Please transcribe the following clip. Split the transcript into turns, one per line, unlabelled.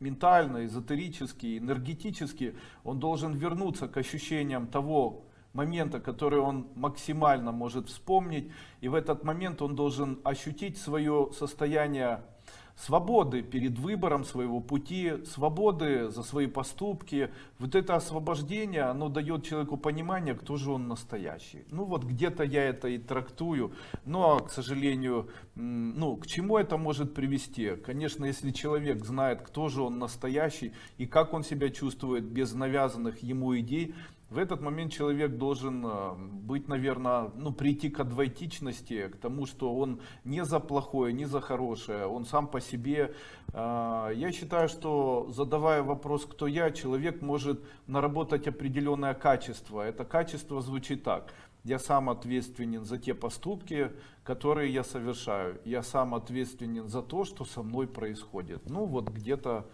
ментально, эзотерически, энергетически, он должен вернуться к ощущениям того момента, который он максимально может вспомнить. И в этот момент он должен ощутить свое состояние свободы перед выбором своего пути, свободы за свои поступки. Вот это освобождение, оно дает человеку понимание, кто же он настоящий. Ну вот где-то я это и трактую, но, к сожалению, ну к чему это может привести? Конечно, если человек знает, кто же он настоящий и как он себя чувствует без навязанных ему идей, в этот момент человек должен э, быть, наверное, ну, прийти к адвайтичности, к тому, что он не за плохое, не за хорошее, он сам по себе. Э, Я считаю, что задавая вопрос, кто я, человек может наработать определенное качество. Это качество звучит так. Я сам ответственен за те поступки, которые я совершаю. Я сам ответственен за то, что со мной происходит. Ну вот где-то